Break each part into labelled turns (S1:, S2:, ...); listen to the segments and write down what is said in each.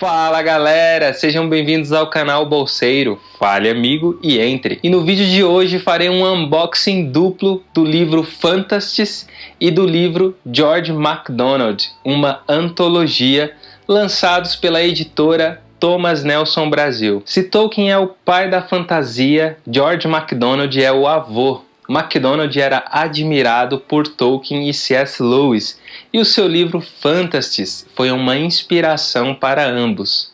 S1: Fala galera, sejam bem-vindos ao canal Bolseiro, fale amigo e entre. E no vídeo de hoje farei um unboxing duplo do livro Fantasties e do livro George MacDonald, uma antologia lançados pela editora Thomas Nelson Brasil. Se Tolkien é o pai da fantasia, George MacDonald é o avô. MacDonald era admirado por Tolkien e C.S. Lewis, e o seu livro Fantasties foi uma inspiração para ambos.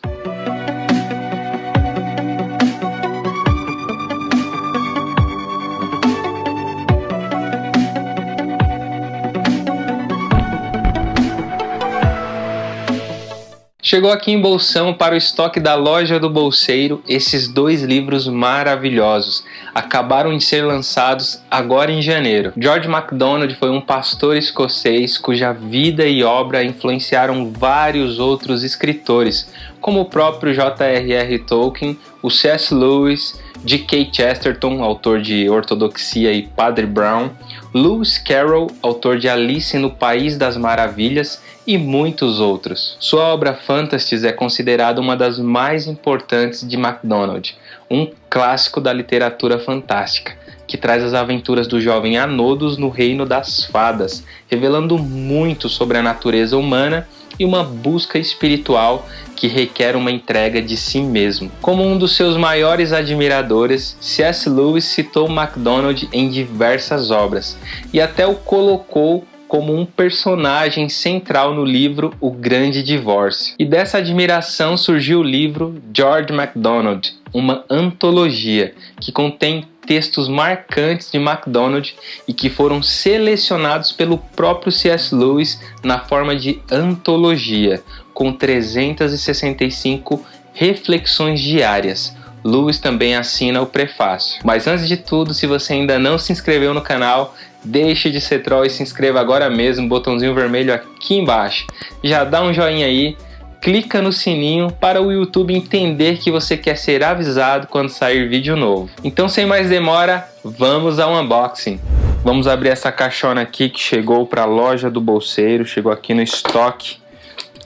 S1: Chegou aqui em Bolsão para o estoque da loja do Bolseiro esses dois livros maravilhosos. Acabaram de ser lançados agora em janeiro. George MacDonald foi um pastor escocês cuja vida e obra influenciaram vários outros escritores, como o próprio J.R.R. Tolkien, o C.S. Lewis, G.K. Chesterton, autor de Ortodoxia e Padre Brown, Lewis Carroll, autor de Alice no País das Maravilhas e muitos outros. Sua obra Fantasties é considerada uma das mais importantes de MacDonald, um clássico da literatura fantástica, que traz as aventuras do jovem Anodos no reino das fadas, revelando muito sobre a natureza humana e uma busca espiritual que requer uma entrega de si mesmo. Como um dos seus maiores admiradores, C.S. Lewis citou MacDonald em diversas obras e até o colocou como um personagem central no livro O Grande Divórcio. E dessa admiração surgiu o livro George MacDonald, uma antologia que contém textos marcantes de MacDonald e que foram selecionados pelo próprio C.S. Lewis na forma de antologia, com 365 reflexões diárias. Lewis também assina o prefácio. Mas antes de tudo, se você ainda não se inscreveu no canal, Deixe de ser troll e se inscreva agora mesmo, botãozinho vermelho aqui embaixo. Já dá um joinha aí, clica no sininho para o YouTube entender que você quer ser avisado quando sair vídeo novo. Então sem mais demora, vamos ao unboxing. Vamos abrir essa caixona aqui que chegou para a loja do bolseiro, chegou aqui no estoque.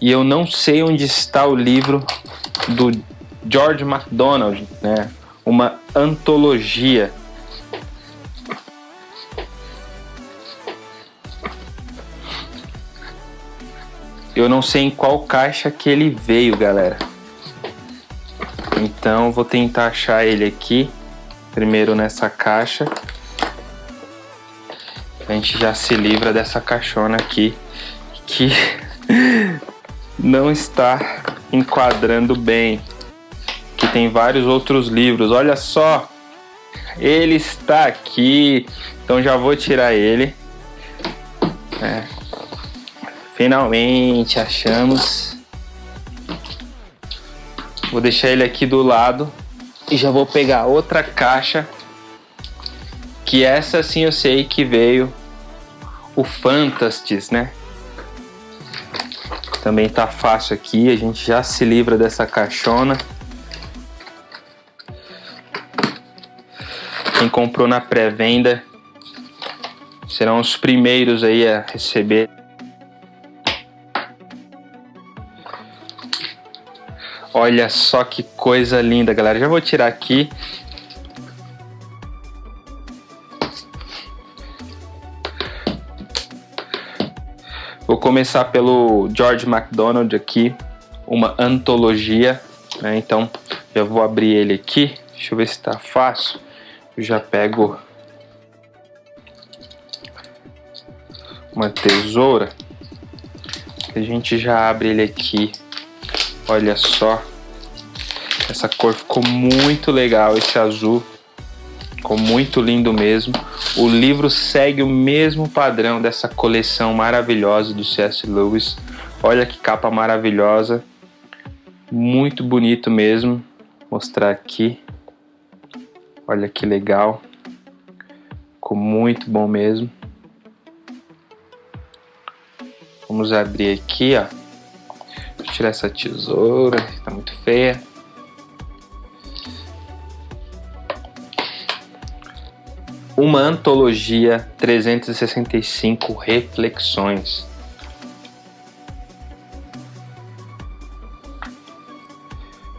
S1: E eu não sei onde está o livro do George MacDonald, né? Uma antologia Eu não sei em qual caixa que ele veio, galera. Então vou tentar achar ele aqui. Primeiro nessa caixa. A gente já se livra dessa caixona aqui. Que não está enquadrando bem. Tem vários outros livros. Olha só. Ele está aqui. Então já vou tirar ele. É, Finalmente achamos. Vou deixar ele aqui do lado e já vou pegar outra caixa que essa sim eu sei que veio o Fantastis, né? Também tá fácil aqui, a gente já se livra dessa caixona. Quem comprou na pré-venda serão os primeiros aí a receber Olha só que coisa linda, galera. Já vou tirar aqui. Vou começar pelo George MacDonald aqui, uma antologia, né? Então, já vou abrir ele aqui. Deixa eu ver se tá fácil. Já pego uma tesoura. A gente já abre ele aqui Olha só. Essa cor ficou muito legal, esse azul. Ficou muito lindo mesmo. O livro segue o mesmo padrão dessa coleção maravilhosa do C.S. Lewis. Olha que capa maravilhosa. Muito bonito mesmo. Vou mostrar aqui. Olha que legal. Ficou muito bom mesmo. Vamos abrir aqui, ó tirar essa tesoura, tá muito feia. Uma antologia 365 reflexões.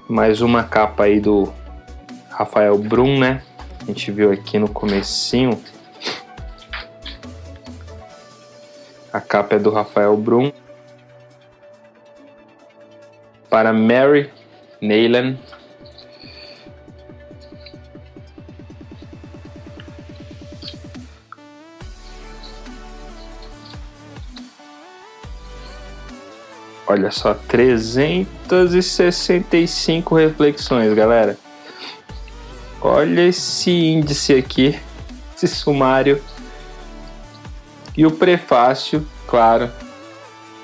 S1: Mais uma capa aí do Rafael Brum, né? A gente viu aqui no comecinho. A capa é do Rafael Brum. Para Mary Neylan. Olha só, 365 reflexões, galera. Olha esse índice aqui, esse sumário. E o prefácio, claro,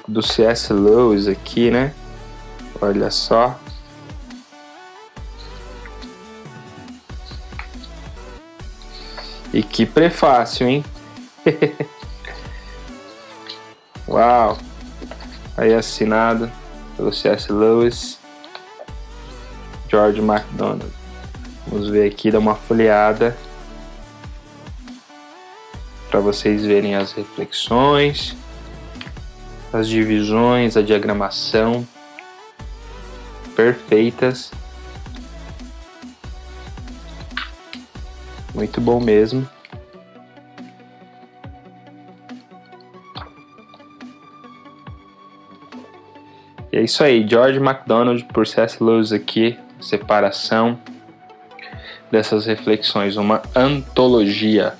S1: do C.S. Lewis aqui, né? Olha só. E que prefácio, hein? Uau! Aí assinado pelo C.S. Lewis, George MacDonald. Vamos ver aqui, dar uma folheada para vocês verem as reflexões, as divisões, a diagramação perfeitas. Muito bom mesmo. E é isso aí, George MacDonald por C.S. Lewis aqui, separação dessas reflexões, uma antologia.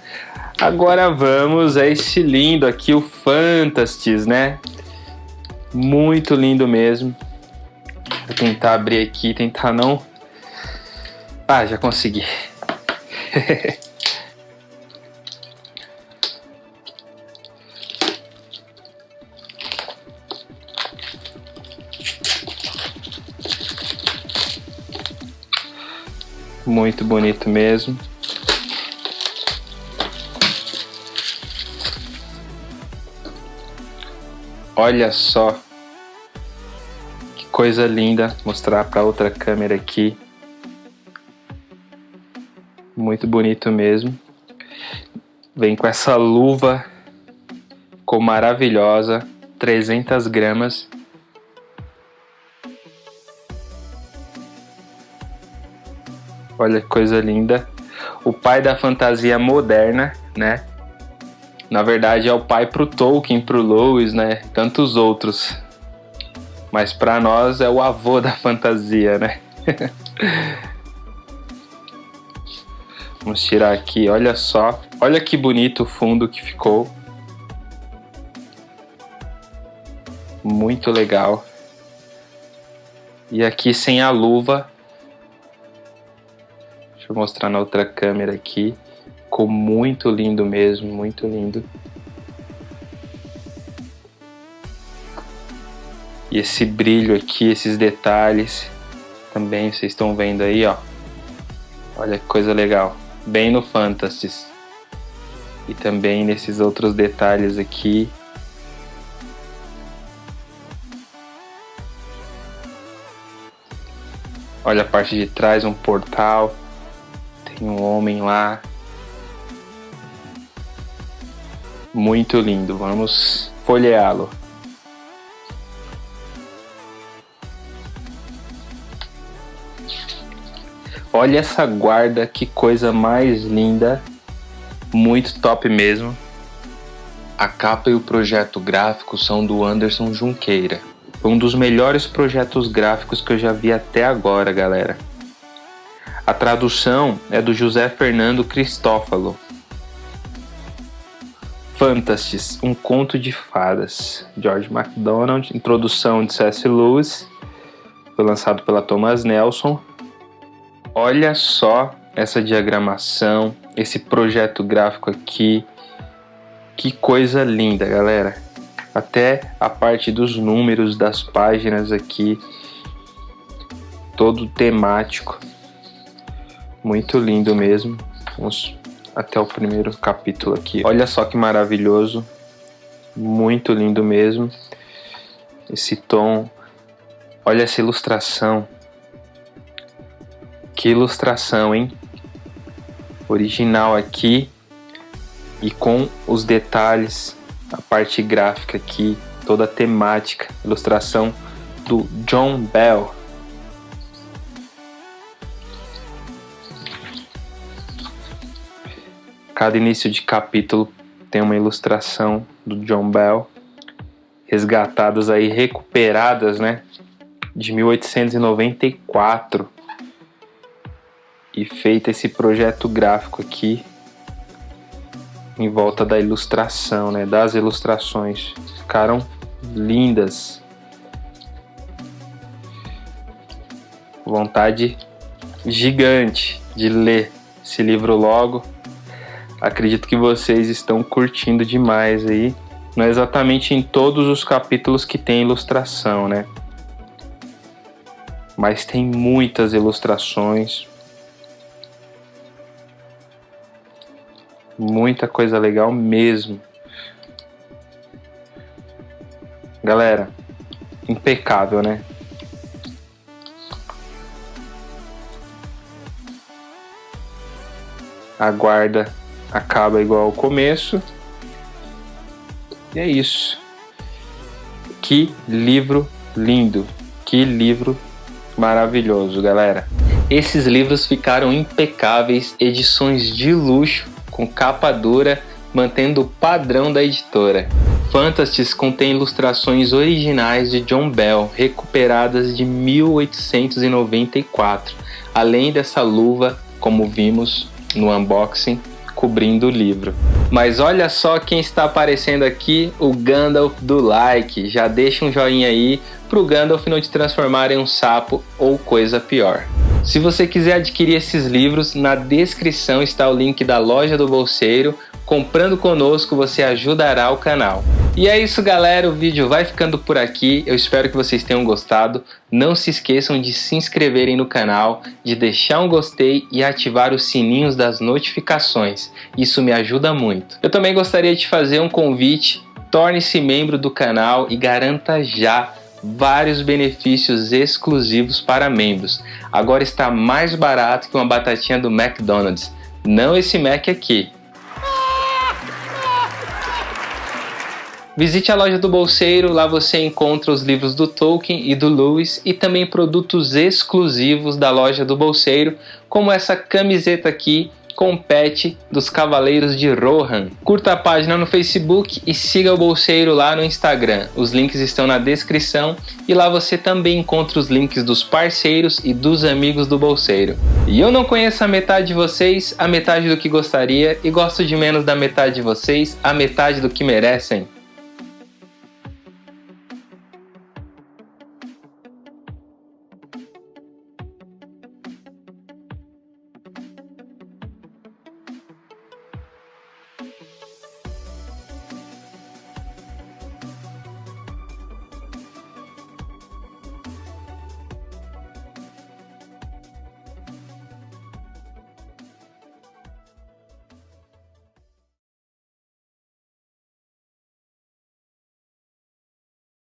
S1: Agora vamos a esse lindo aqui, o Fantasties, né? Muito lindo mesmo. Vou tentar abrir aqui, tentar não... Ah, já consegui. Muito bonito mesmo. Olha só que coisa linda mostrar para outra câmera aqui. Muito bonito mesmo. Vem com essa luva, ficou maravilhosa, 300 gramas. Olha que coisa linda. O pai da fantasia moderna, né? Na verdade é o pai pro Tolkien, pro Lewis, né? Tantos outros. Mas para nós é o avô da fantasia, né? Vamos tirar aqui, olha só. Olha que bonito o fundo que ficou. Muito legal. E aqui sem a luva, Eu mostrar na outra câmera aqui. Ficou muito lindo mesmo, muito lindo. E esse brilho aqui, esses detalhes, também vocês estão vendo aí, ó. Olha que coisa legal. Bem no Fantasies. E também nesses outros detalhes aqui. Olha a parte de trás, um portal. Tem um homem lá. Muito lindo. Vamos folheá-lo. Olha essa guarda, que coisa mais linda. Muito top mesmo. A capa e o projeto gráfico são do Anderson Junqueira. Um dos melhores projetos gráficos que eu já vi até agora, galera. A tradução é do José Fernando Cristófalo. Fantasies, um conto de fadas. George MacDonald, introdução de C.S. Lewis. Foi lançado pela Thomas Nelson. Olha só essa diagramação, esse projeto gráfico aqui. Que coisa linda, galera. Até a parte dos números das páginas aqui. Todo temático. Muito lindo mesmo. Vamos até o primeiro capítulo aqui. Olha só que maravilhoso. Muito lindo mesmo. Esse tom. Olha essa ilustração. Que ilustração, hein? Original aqui e com os detalhes, a parte gráfica aqui, toda a temática, ilustração do John Bell. Cada início de capítulo tem uma ilustração do John Bell, resgatadas aí, recuperadas, né? De 1894. E feito esse projeto gráfico aqui em volta da ilustração, né? Das ilustrações. Ficaram lindas. Vontade gigante de ler esse livro logo. Acredito que vocês estão curtindo demais aí. Não é exatamente em todos os capítulos que tem ilustração, né? Mas tem muitas ilustrações. Muita coisa legal mesmo. Galera, impecável, né? A guarda acaba igual ao começo. E é isso. Que livro lindo. Que livro maravilhoso, galera. Esses livros ficaram impecáveis, edições de luxo, com capa dura, mantendo o padrão da editora. Fantasties contém ilustrações originais de John Bell, recuperadas de 1894, além dessa luva, como vimos no unboxing, cobrindo o livro. Mas olha só quem está aparecendo aqui, o Gandalf do like. Já deixa um joinha aí para o Gandalf não te transformar em um sapo ou coisa pior. Se você quiser adquirir esses livros, na descrição está o link da loja do bolseiro. Comprando conosco você ajudará o canal. E é isso galera, o vídeo vai ficando por aqui, eu espero que vocês tenham gostado. Não se esqueçam de se inscreverem no canal, de deixar um gostei e ativar os sininhos das notificações, isso me ajuda muito. Eu também gostaria de fazer um convite, torne-se membro do canal e garanta já vários benefícios exclusivos para membros. Agora está mais barato que uma batatinha do McDonald's, não esse Mac aqui. Visite a loja do Bolseiro, lá você encontra os livros do Tolkien e do Lewis e também produtos exclusivos da loja do Bolseiro, como essa camiseta aqui com pet dos Cavaleiros de Rohan. Curta a página no Facebook e siga o Bolseiro lá no Instagram. Os links estão na descrição e lá você também encontra os links dos parceiros e dos amigos do Bolseiro. E eu não conheço a metade de vocês, a metade do que gostaria e gosto de menos da metade de vocês, a metade do que merecem.